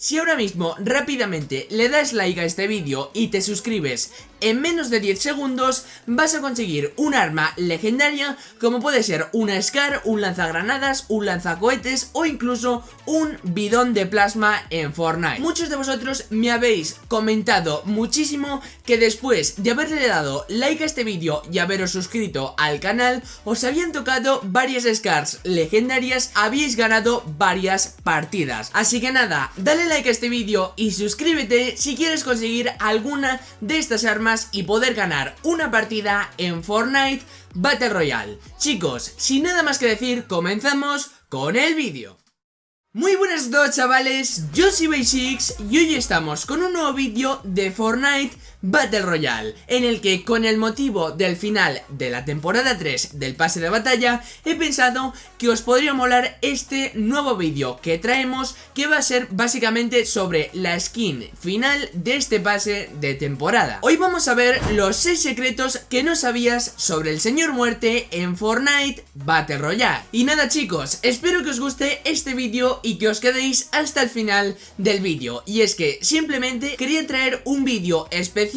Si ahora mismo rápidamente le das like a este vídeo y te suscribes en menos de 10 segundos vas a conseguir un arma legendaria como puede ser una Scar, un lanzagranadas, un lanzacohetes o incluso un bidón de plasma en Fortnite. Muchos de vosotros me habéis comentado muchísimo que después de haberle dado like a este vídeo y haberos suscrito al canal os habían tocado varias Scars legendarias, habéis ganado varias partidas. Así que nada, dale like a este vídeo y suscríbete si quieres conseguir alguna de estas armas y poder ganar una partida en Fortnite Battle Royale. Chicos, sin nada más que decir, comenzamos con el vídeo. Muy buenas a todos chavales, yo soy Basics y hoy estamos con un nuevo vídeo de Fortnite Battle Royale En el que con el motivo del final de la temporada 3 del pase de batalla He pensado que os podría molar este nuevo vídeo que traemos Que va a ser básicamente sobre la skin final de este pase de temporada. Hoy vamos a ver los 6 secretos que no sabías sobre el señor muerte en Fortnite Battle Royale. Y nada chicos, espero que os guste este vídeo y que os quedéis hasta el final del vídeo. Y es que simplemente quería traer un vídeo especial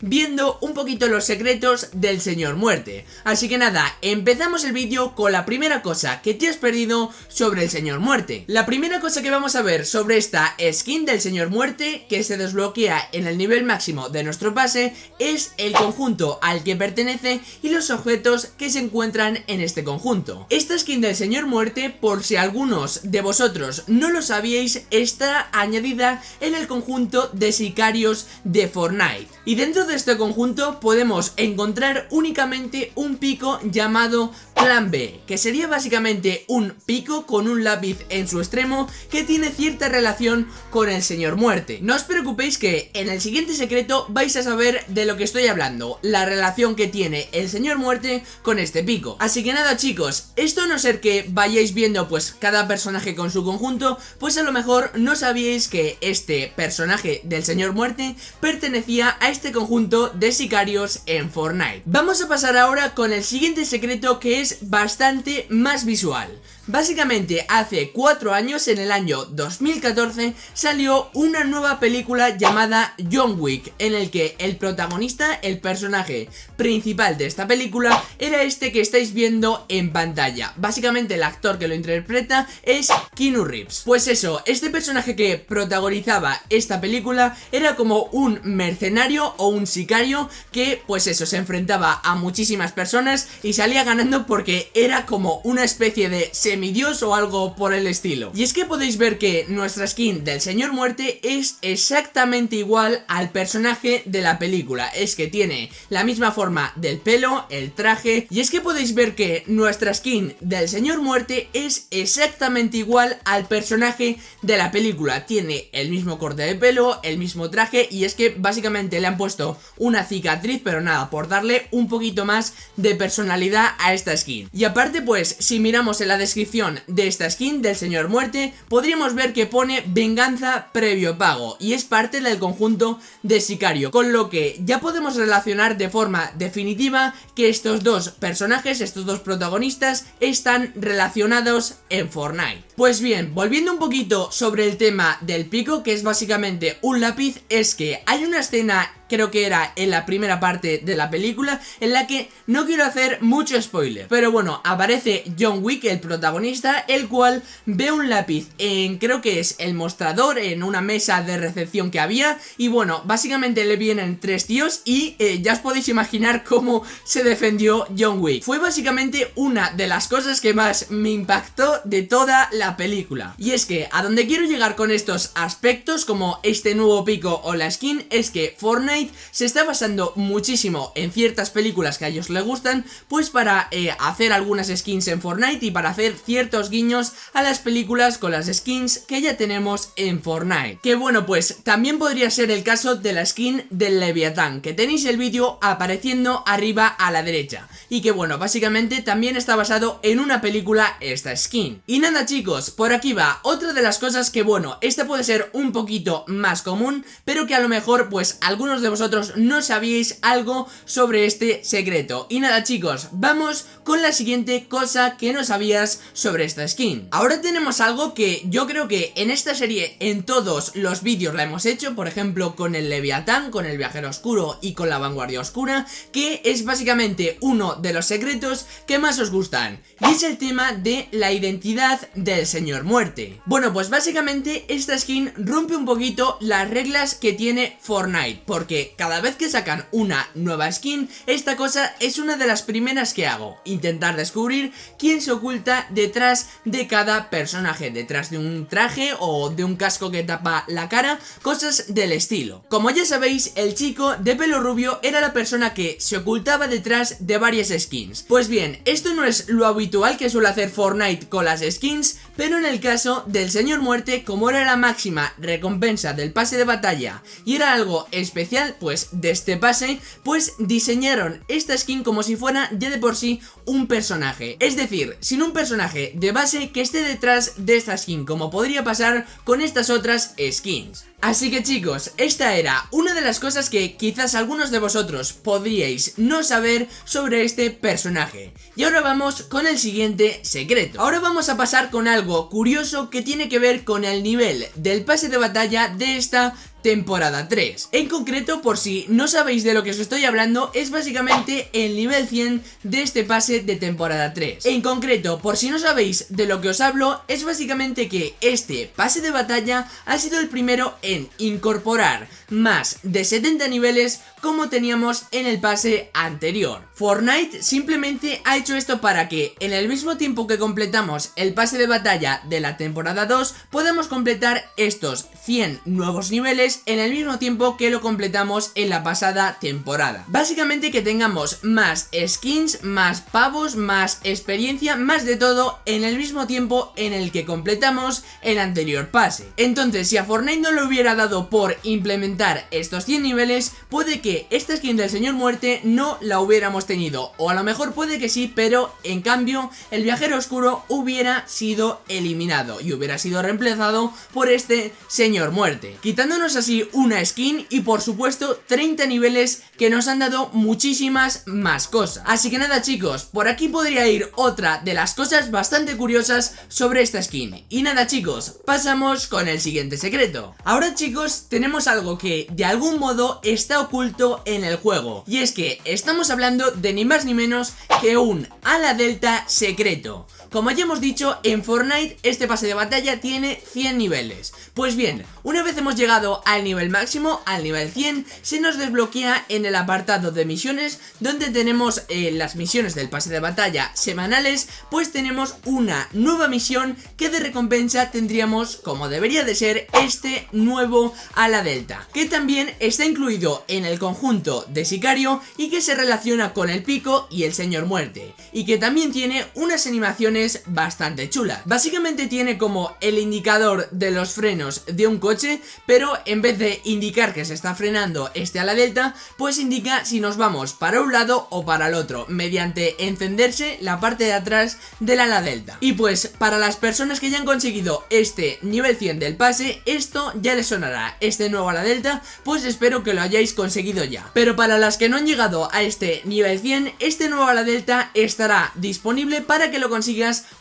viendo un poquito los secretos del señor muerte. Así que nada, empezamos el vídeo con la primera cosa que te has perdido sobre el señor muerte. La primera cosa que vamos a ver sobre esta skin del señor muerte que se desbloquea en el nivel máximo de nuestro pase Es el conjunto al que pertenece y los objetos que se encuentran en este conjunto. Esta skin del señor muerte, por si algunos de vosotros no lo sabíais, está añadida en el conjunto de sicarios de Fortnite. Y dentro de este conjunto podemos encontrar únicamente un pico llamado Plan B, que sería básicamente un pico con un lápiz en su extremo que tiene cierta relación con el señor muerte. No os preocupéis que en el siguiente secreto vais a saber de lo que estoy hablando, la relación que tiene el señor muerte con este pico. Así que nada chicos, esto a no ser que vayáis viendo pues cada personaje con su conjunto pues a lo mejor no sabíais que este personaje del señor muerte pertenecía a este conjunto de sicarios en Fortnite. Vamos a pasar ahora con el siguiente secreto que es bastante más visual. Básicamente hace 4 años, en el año 2014, salió una nueva película llamada John Wick, en el que el protagonista, el personaje principal de esta película, era este que estáis viendo en pantalla. Básicamente el actor que lo interpreta es Keanu Reeves. Pues eso, este personaje que protagonizaba esta película era como un mercenario o un sicario que, pues eso, se enfrentaba a muchísimas personas y salía ganando porque era como una especie de Dios o algo por el estilo. Y es que podéis ver que nuestra skin del Señor Muerte es exactamente igual al personaje de la película. Es que tiene la misma forma del pelo, el traje, y es que podéis ver que nuestra skin del Señor Muerte es exactamente igual al personaje de la película. Tiene el mismo corte de pelo, el mismo traje, y es que básicamente le han puesto una cicatriz, pero nada, por darle un poquito más de personalidad a esta skin. Y aparte pues, si miramos en la descripción de esta skin del señor muerte podríamos ver que pone venganza previo pago y es parte del conjunto de sicario con lo que ya podemos relacionar de forma definitiva que estos dos personajes, estos dos protagonistas están relacionados en Fortnite. Pues bien, volviendo un poquito sobre el tema del pico, que es básicamente un lápiz, es que hay una escena creo que era en la primera parte de la película, en la que no quiero hacer mucho spoiler. Pero bueno, aparece John Wick, el protagonista, el cual ve un lápiz en, creo que es el mostrador, en una mesa de recepción que había, y bueno, básicamente le vienen tres tíos y eh, ya os podéis imaginar cómo se defendió John Wick. Fue básicamente una de las cosas que más me impactó de toda la película. Y es que a donde quiero llegar con estos aspectos como este nuevo pico o la skin es que Fortnite se está basando muchísimo en ciertas películas que a ellos les gustan pues para eh, hacer algunas skins en Fortnite y para hacer ciertos guiños a las películas con las skins que ya tenemos en Fortnite. Que bueno pues también podría ser el caso de la skin del Leviathan que tenéis el vídeo apareciendo arriba a la derecha y que bueno básicamente también está basado en una película esta skin. Y nada chicos por aquí va otra de las cosas que bueno, esta puede ser un poquito más común, pero que a lo mejor pues algunos de de vosotros no sabíais algo sobre este secreto. Y nada chicos, vamos con la siguiente cosa que no sabías sobre esta skin. Ahora tenemos algo que yo creo que en esta serie en todos los vídeos la hemos hecho, por ejemplo con el Leviatán, con el Viajero Oscuro y con la Vanguardia Oscura, que es básicamente uno de los secretos que más os gustan. Y es el tema de la identidad del Señor Muerte. Bueno, pues básicamente esta skin rompe un poquito las reglas que tiene Fortnite, porque cada vez que sacan una nueva skin, esta cosa es una de las primeras que hago, intentar descubrir quién se oculta detrás de cada personaje, detrás de un traje o de un casco que tapa la cara, cosas del estilo. Como ya sabéis, el chico de pelo rubio era la persona que se ocultaba detrás de varias skins. Pues bien, esto no es lo habitual que suele hacer Fortnite con las skins, pero en el caso del Señor Muerte, como era la máxima recompensa del pase de batalla y era algo especial, pues de este pase, pues diseñaron esta skin como si fuera ya de por sí un personaje. Es decir, sin un personaje de base que esté detrás de esta skin, como podría pasar con estas otras skins. Así que chicos, esta era una de las cosas que quizás algunos de vosotros podríais no saber sobre este personaje. Y ahora vamos con el siguiente secreto. Ahora vamos a pasar con algo curioso que tiene que ver con el nivel del pase de batalla de esta temporada 3. En concreto, por si no sabéis de lo que os estoy hablando, es básicamente el nivel 100 de este pase de temporada 3. En concreto, por si no sabéis de lo que os hablo, es básicamente que este pase de batalla ha sido el primero en incorporar más de 70 niveles como teníamos en el pase anterior. Fortnite simplemente ha hecho esto para que en el mismo tiempo que completamos el pase de batalla de la temporada 2 podamos completar estos 100 nuevos niveles en el mismo tiempo que lo completamos en la pasada temporada. Básicamente que tengamos más skins, más pavos, más experiencia, más de todo en el mismo tiempo en el que completamos el anterior pase. Entonces si a Fortnite no le hubiera dado por implementar estos 100 niveles, puede que esta skin del señor muerte no la hubiéramos tenido O a lo mejor puede que sí, pero en cambio el viajero oscuro hubiera sido eliminado Y hubiera sido reemplazado por este señor muerte Quitándonos así una skin y por supuesto 30 niveles que nos han dado muchísimas más cosas. Así que nada chicos, por aquí podría ir otra de las cosas bastante curiosas sobre esta skin. Y nada chicos, pasamos con el siguiente secreto. Ahora chicos, tenemos algo que de algún modo está oculto en el juego. Y es que estamos hablando de ni más ni menos que un ala delta secreto como ya hemos dicho, en Fortnite este pase de batalla tiene 100 niveles. Pues bien, una vez hemos llegado al nivel máximo, al nivel 100, se nos desbloquea en el apartado de misiones, donde tenemos eh, las misiones del pase de batalla semanales, pues tenemos una nueva misión que de recompensa tendríamos, como debería de ser, este nuevo ala delta, que también está incluido en el conjunto de sicario y que se relaciona con el pico y el señor muerte, y que también tiene unas animaciones bastante chula. Básicamente tiene como el indicador de los frenos de un coche, pero en vez de indicar que se está frenando este a la delta, pues indica si nos vamos para un lado o para el otro, mediante encenderse la parte de atrás del ala delta. Y pues para las personas que ya han conseguido este nivel 100 del pase, esto ya les sonará, este nuevo ala delta, pues espero que lo hayáis conseguido ya. Pero para las que no han llegado a este nivel 100, este nuevo ala delta estará disponible para que lo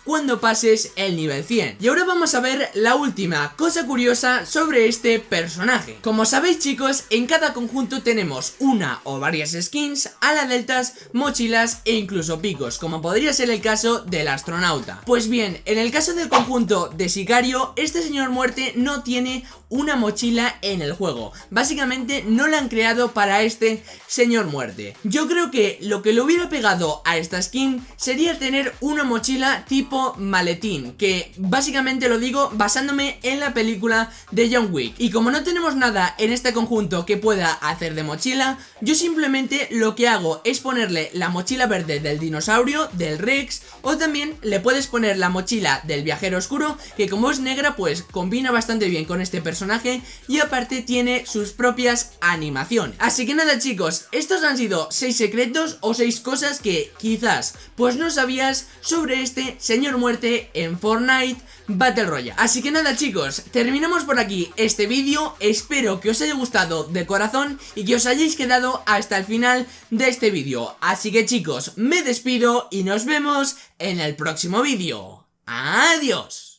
cuando pases el nivel 100. Y ahora vamos a ver la última cosa curiosa sobre este personaje. Como sabéis chicos, en cada conjunto tenemos una o varias skins, ala deltas, mochilas e incluso picos, como podría ser el caso del astronauta. Pues bien, en el caso del conjunto de Sicario, este señor muerte no tiene una mochila en el juego. Básicamente no la han creado para este señor muerte. Yo creo que lo que le hubiera pegado a esta skin sería tener una mochila tipo maletín, que básicamente lo digo basándome en la película de John Wick. Y como no tenemos nada en este conjunto que pueda hacer de mochila, yo simplemente lo que hago es ponerle la mochila verde del dinosaurio, del Rex, o también le puedes poner la mochila del viajero oscuro, que como es negra pues combina bastante bien con este personaje y aparte tiene sus propias animaciones. Así que nada chicos, estos han sido 6 secretos o 6 cosas que quizás pues no sabías sobre este señor muerte en Fortnite Battle Royale. Así que nada chicos, terminamos por aquí este vídeo, espero que os haya gustado de corazón y que os hayáis quedado hasta el final de este vídeo. Así que chicos, me despido y nos vemos en el próximo vídeo. ¡Adiós!